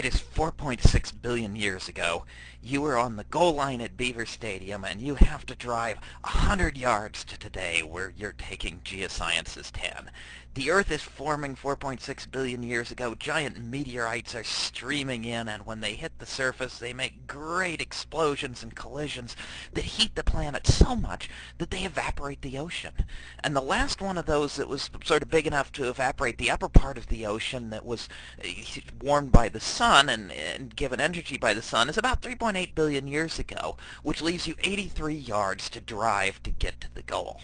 It is 4.6 billion years ago. You were on the goal line at Beaver Stadium and you have to drive 100 yards to today where you're taking Geosciences 10. The Earth is forming 4.6 billion years ago. Giant meteorites are streaming in and when they hit the surface they make great explosions and collisions that heat the planet so much that they evaporate the ocean. And the last one of those that was sort of big enough to evaporate the upper part of the ocean that was eh, warmed by the sun and, and given energy by the sun is about 3.8 billion years ago, which leaves you 83 yards to drive to get to the goal.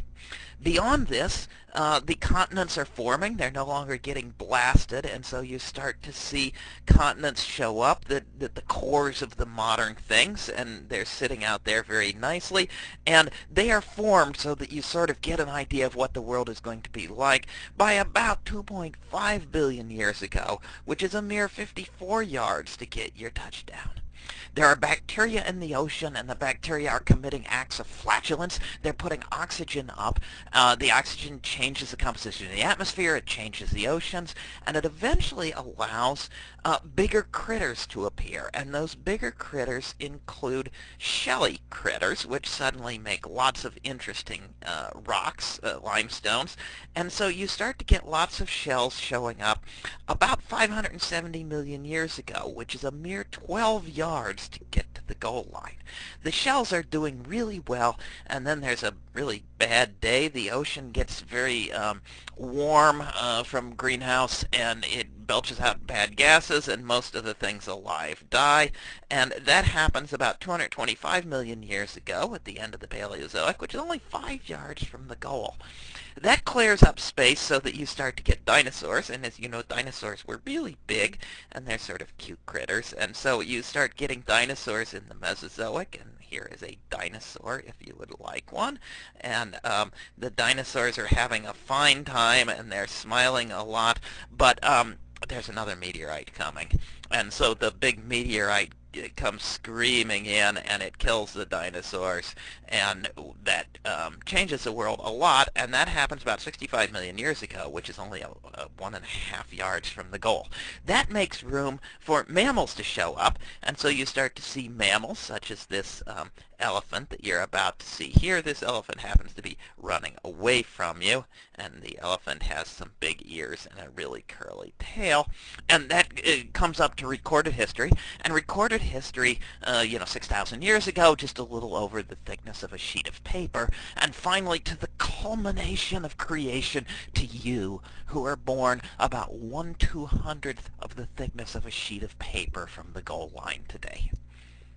Beyond this, uh, the continents are forming. They're no longer getting blasted, and so you start to see continents show up, that, that the cores of the modern things, and they're sitting out there very nicely. And they are formed so that you sort of get an idea of what the world is going to be like by about 2.5 billion years ago, which is a mere 54 yards to get your touchdown. There are bacteria in the ocean, and the bacteria are committing acts of flatulence. They're putting oxygen up. Uh, the oxygen changes the composition of the atmosphere, it changes the oceans, and it eventually allows uh, bigger critters to appear. And those bigger critters include shelly critters, which suddenly make lots of interesting uh, rocks, uh, limestones. And so you start to get lots of shells showing up about 570 million years ago, which is a mere 12 yards yards to get to the goal line. The shells are doing really well, and then there's a really bad day. The ocean gets very um, warm uh, from greenhouse, and it belches out bad gases, and most of the things alive die. And that happens about 225 million years ago at the end of the Paleozoic, which is only five yards from the goal. That clears up space so that you start to get dinosaurs, and as you know, dinosaurs were really big, and they're sort of cute critters, and so you start getting dinosaurs in the Mesozoic, and here is a dinosaur if you would like one, and um, the dinosaurs are having a fine time, and they're smiling a lot, but um, there's another meteorite coming, and so the big meteorite it comes screaming in and it kills the dinosaurs and that um, changes the world a lot and that happens about 65 million years ago which is only a, a one and a half yards from the goal. That makes room for mammals to show up and so you start to see mammals such as this um, elephant that you're about to see here. This elephant happens to be running away from you, and the elephant has some big ears and a really curly tail. And that uh, comes up to recorded history, and recorded history, uh, you know, 6,000 years ago, just a little over the thickness of a sheet of paper, and finally to the culmination of creation to you, who are born about one two-hundredth of the thickness of a sheet of paper from the goal line today.